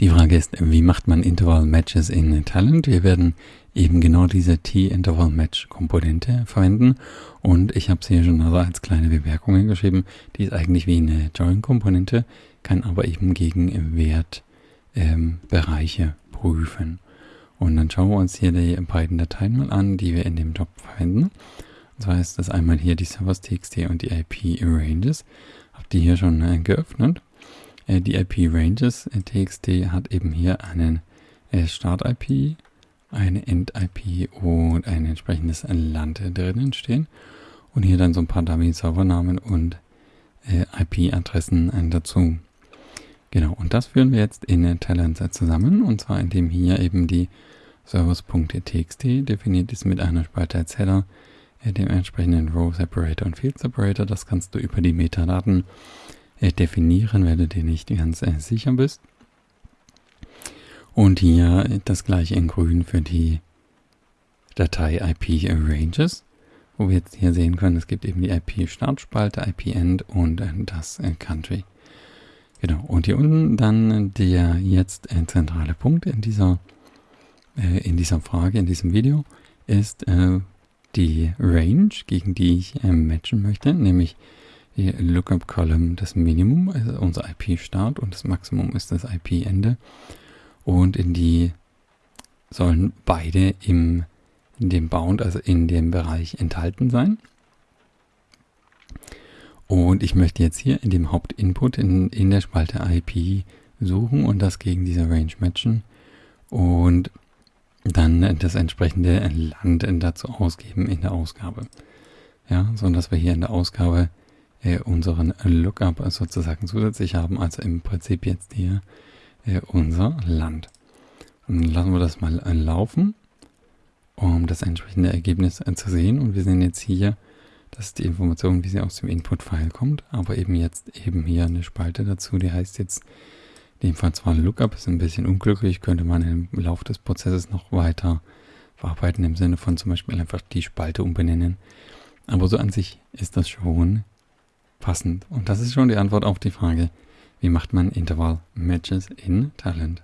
Die Frage ist, wie macht man Interval Matches in Talent? Wir werden eben genau diese T-Interval Match Komponente verwenden und ich habe sie hier schon also als kleine Bemerkungen geschrieben. Die ist eigentlich wie eine Join Komponente, kann aber eben gegen Wertbereiche ähm, prüfen. Und dann schauen wir uns hier die beiden Dateien mal an, die wir in dem Job verwenden. Und zwar ist das einmal hier die servers.txt und die IP Ranges. Habt ihr hier schon äh, geöffnet? Äh, die IP-Ranges.txt äh, hat eben hier einen äh, Start-IP, eine End-IP und ein entsprechendes Land drinnen stehen. Und hier dann so ein paar Dummy-Servernamen und IP-Adressen dazu. Genau, und das führen wir jetzt in Talent zusammen, und zwar indem hier eben die Servers.txt definiert ist mit einer Spalte als Header, dem entsprechenden Row Separator und Field Separator. Das kannst du über die Metadaten definieren, wenn du dir nicht ganz äh, sicher bist. Und hier das gleiche in grün für die Datei IP Ranges, wo wir jetzt hier sehen können, es gibt eben die IP-Startspalte, IP-End und äh, das äh, Country. Genau, und hier unten dann der jetzt äh, zentrale Punkt in dieser, äh, in dieser Frage, in diesem Video, ist die Range, gegen die ich matchen möchte, nämlich die Lookup Column das Minimum, also unser IP-Start und das Maximum ist das IP-Ende. Und in die sollen beide im, in dem Bound, also in dem Bereich enthalten sein. Und ich möchte jetzt hier in dem Hauptinput in, in der Spalte IP suchen und das gegen diese Range matchen und dann das entsprechende Land dazu ausgeben in der Ausgabe. Ja, so dass wir hier in der Ausgabe unseren Lookup sozusagen zusätzlich haben, also im Prinzip jetzt hier äh, unser Land. Und dann lassen wir das mal äh, laufen, um das entsprechende Ergebnis äh, zu sehen. Und wir sehen jetzt hier, das ist die Information, wie sie aus dem Input-File kommt, aber eben jetzt eben hier eine Spalte dazu, die heißt jetzt in dem Fall zwar Lookup, ist ein bisschen unglücklich, könnte man im Laufe des Prozesses noch weiter verarbeiten, im Sinne von zum Beispiel einfach die Spalte umbenennen. Aber so an sich ist das schon passend. Und das ist schon die Antwort auf die Frage, wie macht man Interval Matches in Talent?